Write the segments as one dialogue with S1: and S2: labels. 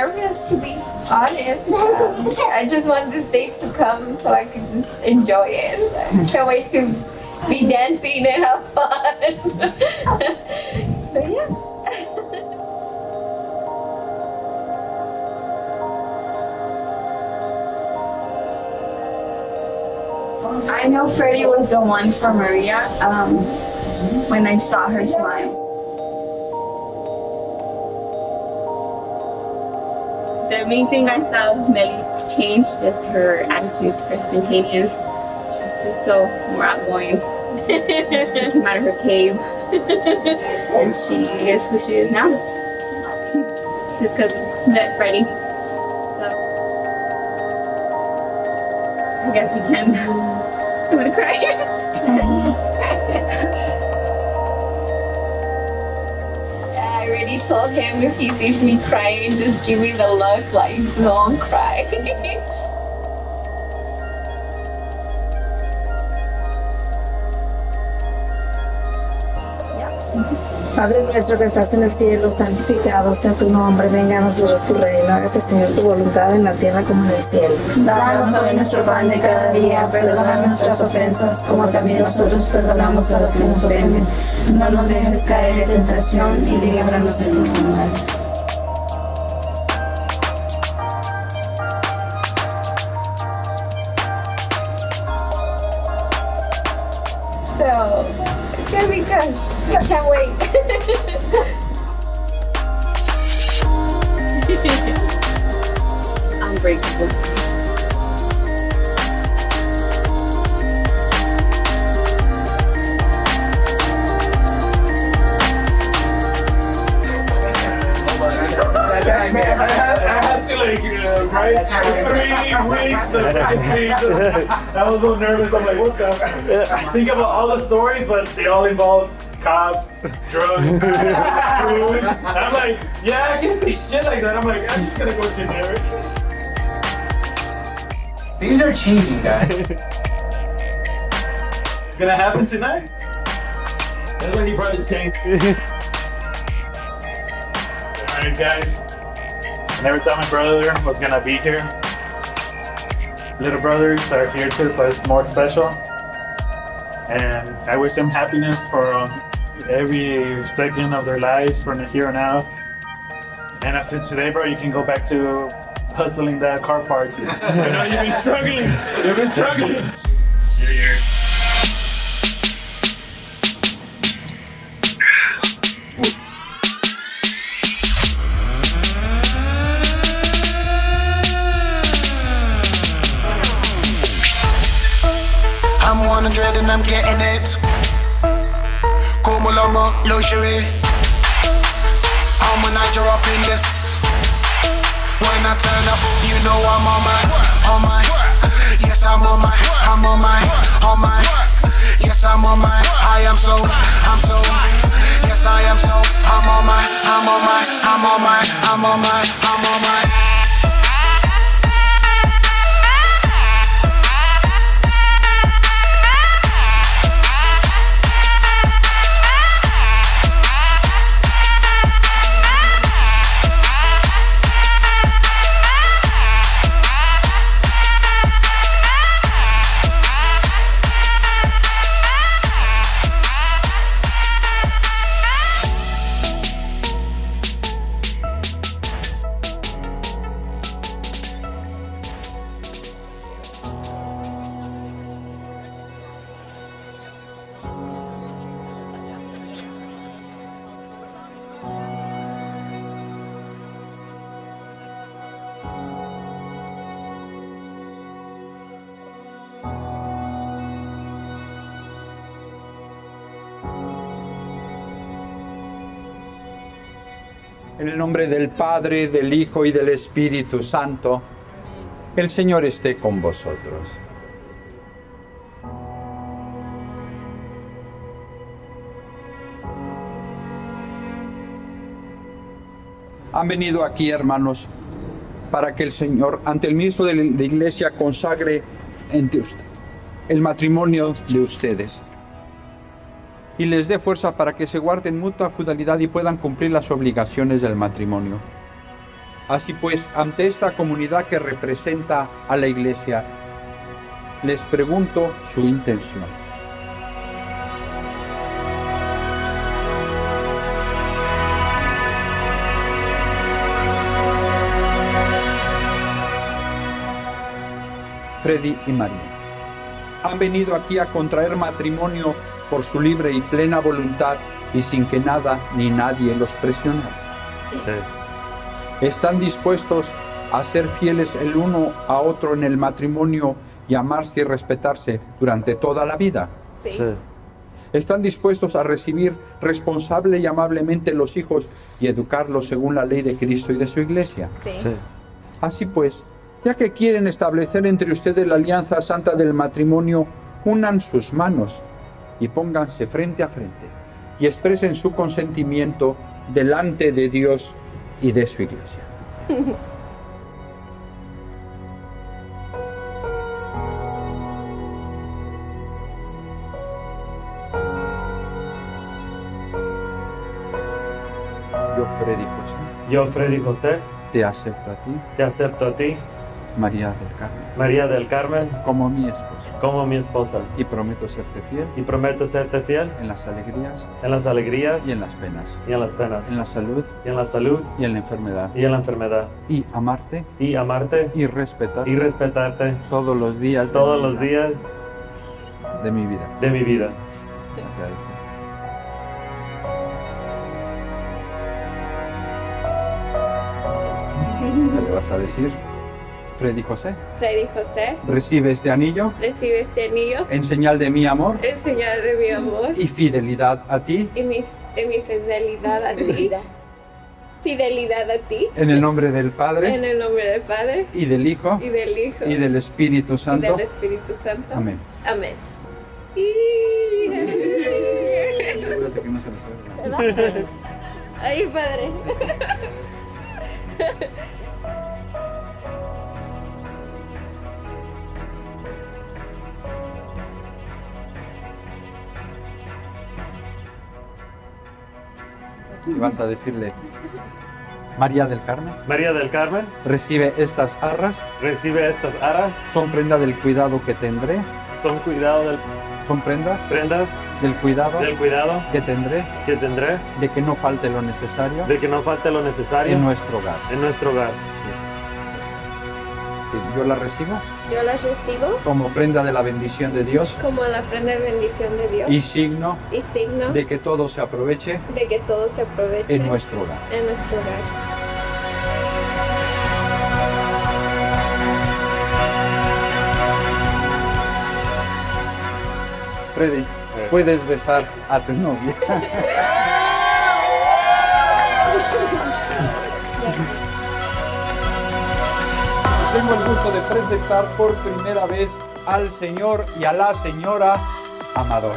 S1: nervous to be honest. Um, I just want this day to come so I can just enjoy it. I can't wait to be dancing and have fun. so yeah. I know Freddie was the one for Maria um, when I saw her smile. The main thing I saw with Melly's change is her attitude, her spontaneous. She's just so more outgoing. she came out of her cave and she is who she is now. Just because met Freddie. So I guess we can. I'm gonna cry. Mm-hmm. already told him if he sees me crying, just give me the look like don't cry.
S2: Padre nuestro que estás en el cielo, santificado sea tu nombre, venga a nosotros tu reino, hágase Señor tu voluntad en la tierra como en el cielo.
S3: Danos hoy nuestro pan de cada día, perdona nuestras ofensas, como también nosotros perdonamos a los que nos ofenden. No nos dejes caer en tentación y líbranos del mal.
S4: Man. I I had to like uh, write three weeks the freaking. I was a little nervous. I'm like, what the? Think about all the stories, but they all involve cops, drugs, food. I'm like, yeah, I can't say shit like that. I'm like, I'm just gonna go generic.
S5: Things are changing, guys.
S4: It's gonna happen tonight. That's why he brought this tank. Alright, guys. I never thought my brother was gonna be here. Little brothers are here too, so it's more special. And I wish them happiness for um, every second of their lives from here on out. And after today, bro, you can go back to hustling the car parts. i know you've been struggling you've been struggling
S6: i'm 100 and I'm getting it. Como lomo, luxury. I'm a Niger up in this. When I turn up, you know I'm on my, on my. Yes, I'm on my, I'm on my, on my. Yes, I'm on my, I am so, I'm so. Yes, I am so, I'm on my, I'm on my, I'm on my, I'm on my, I'm on my.
S7: En el nombre del Padre, del Hijo y del Espíritu Santo, el Señor esté con vosotros. Han venido aquí, hermanos, para que el Señor, ante el ministro de la Iglesia, consagre entre el matrimonio de ustedes y les dé fuerza para que se guarden mutua fidelidad y puedan cumplir las obligaciones del matrimonio. Así pues, ante esta comunidad que representa a la iglesia, les pregunto su intención. Freddy y María han venido aquí a contraer matrimonio por su libre y plena voluntad y sin que nada ni nadie los presionara.
S8: Sí.
S7: Están dispuestos a ser fieles el uno a otro en el matrimonio y amarse y respetarse durante toda la vida.
S1: Sí.
S8: Sí.
S7: Están dispuestos a recibir responsable y amablemente los hijos y educarlos según la ley de Cristo y de su iglesia.
S1: Sí.
S8: Sí.
S7: Así pues, ya que quieren establecer entre ustedes la alianza santa del matrimonio, unan sus manos y pónganse frente a frente y expresen su consentimiento delante de Dios y de su iglesia. Yo, Freddy José,
S8: Yo, Freddy José,
S7: te acepto a ti,
S8: te acepto a ti,
S7: María del Carmen,
S8: María del Carmen,
S7: como mi esposa.
S8: Como mi esposa,
S7: y prometo serte fiel
S8: y prometo serte fiel
S7: en las alegrías
S8: en las alegrías
S7: y en las penas,
S8: y en las penas,
S7: en la salud
S8: y en la salud
S7: y en la enfermedad,
S8: y en la enfermedad,
S7: y amarte
S8: y amarte
S7: y respetarte
S8: y respetarte
S7: todos los días
S8: todos los
S7: vida-
S8: días
S7: de mi vida.
S8: de mi vida.
S7: ¿Qué le vas a decir? Freddy José,
S1: Freddy José,
S7: recibe este anillo
S1: recibe este anillo
S7: en señal de mi amor
S1: en señal de mi amor
S7: y fidelidad a ti,
S1: y mi, y mi fidelidad a ti. Fidelidad a ti.
S7: en el nombre del
S1: En
S7: Padre
S1: el nombre del Padre
S7: y del Hijo
S1: y del Hijo
S7: y del Espíritu
S1: y
S7: Santo.
S1: del Espíritu Santo.
S7: Amén.
S1: Amén.
S7: Asegúrate que no se lo sabe.
S1: Ay, Padre.
S7: Y vas a decirle, María del Carmen,
S8: María del Carmen,
S7: recibe estas arras,
S8: recibe estas aras,
S7: son prenda del cuidado que tendré,
S8: son cuidado del
S7: son prenda
S8: prendas,
S7: del cuidado
S8: del cuidado
S7: que tendré.
S8: que tendré,
S7: de que no falte lo necesario
S8: de que no falte lo necesario
S7: en nuestro hogar.
S8: en nuestro hogar.
S7: Sí, yo la recibo
S1: Yo las recibo
S7: como prenda de la bendición de Dios
S1: como la prenda de bendición de Dios
S7: y signo
S1: y signo
S7: de que todo se aproveche
S1: de que todo se aproveche
S7: en nuestro hogar.
S1: en nuestro hogar.
S7: Freddy, puedes besar a tu novia. Tengo el gusto de presentar por primera vez al señor y a la señora Amador.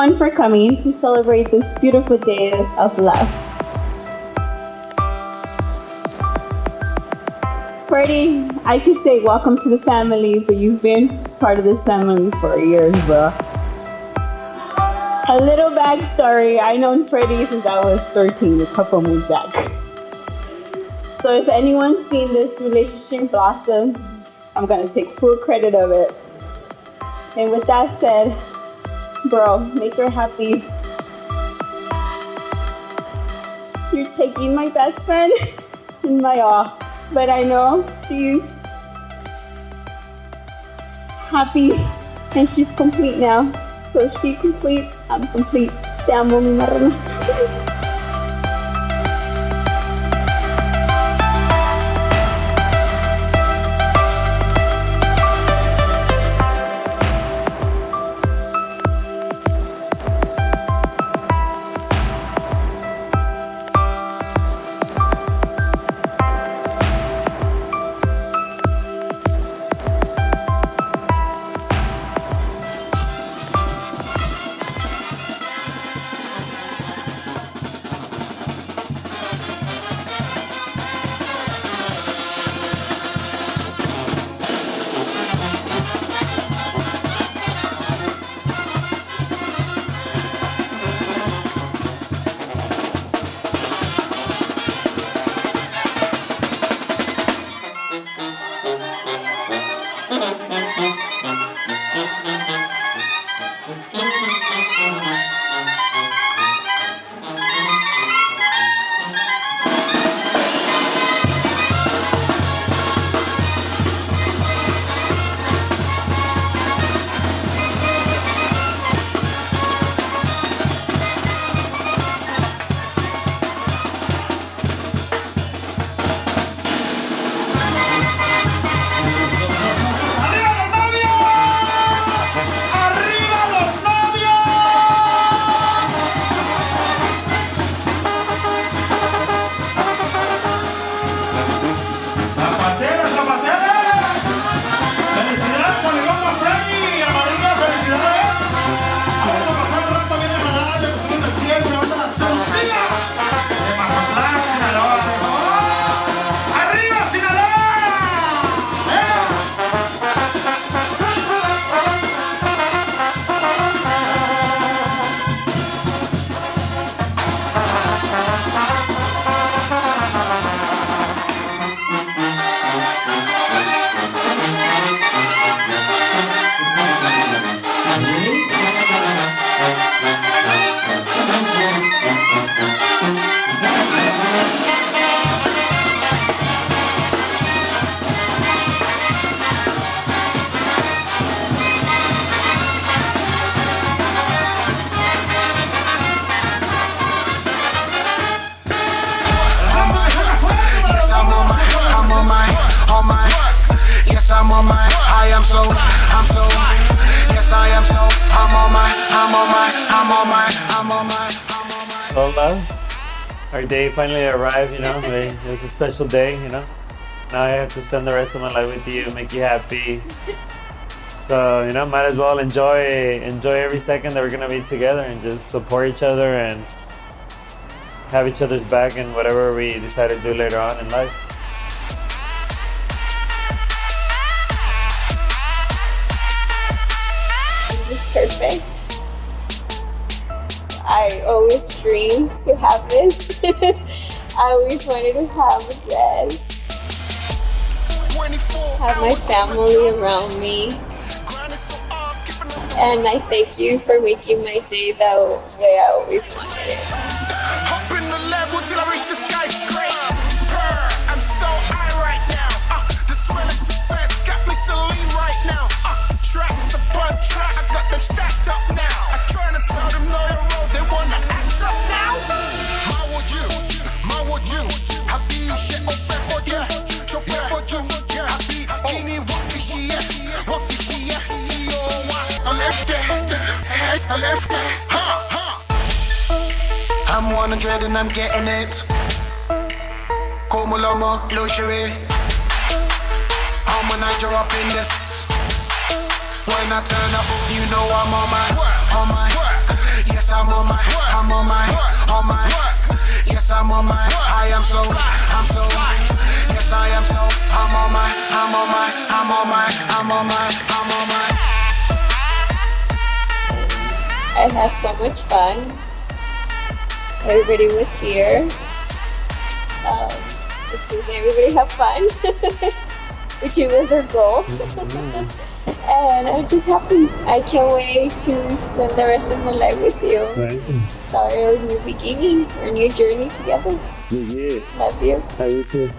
S9: Everyone for coming to celebrate this beautiful day of love. Freddie, I could say welcome to the family, but you've been part of this family for years, bro. A little backstory I known Freddie since I was 13, a couple months back. So if anyone's seen this relationship blossom, I'm gonna take full credit of it. And with that said, bro, make her happy. You're taking my best friend and my all. But I know she's happy and she's complete now. So she complete, I'm complete. Te amo, mi marrana.
S6: Am so, I'm so. Yes, I am so, I'm on my, I'm on my, I'm on my, I'm on my.
S8: Hola. Our day finally arrived, you know. It was a special day, you know. Now I have to spend the rest of my life with you, make you happy. So, you know, might as well enjoy enjoy every second that we're gonna be together and just support each other and have each other's back in whatever we decide to do later on in life.
S1: Is perfect. I always dreamed to have this. I always wanted to have a dress. Have my family around me. And I thank you for making my day the way I always wanted it.
S6: I left it. Ha ha. I'm 100 and I'm getting it. Como lomo, luxury. I'm a Niger up in this. When I turn up, you know I'm on my, on my. Yes, I'm on my, I'm on my, on my. Yes, I'm on my, I am so, I'm so. Yes, I am so, I'm on my, I'm on my, I'm on my, I'm on my, I'm on my.
S1: I had so much fun. Everybody was here. Um, it seems everybody have fun, which was our goal. and I'm just happy. I can't wait to spend the rest of my life with you. Thank you. Start our new beginning, our new journey together.
S8: Yeah.
S1: Love you.
S8: How you too?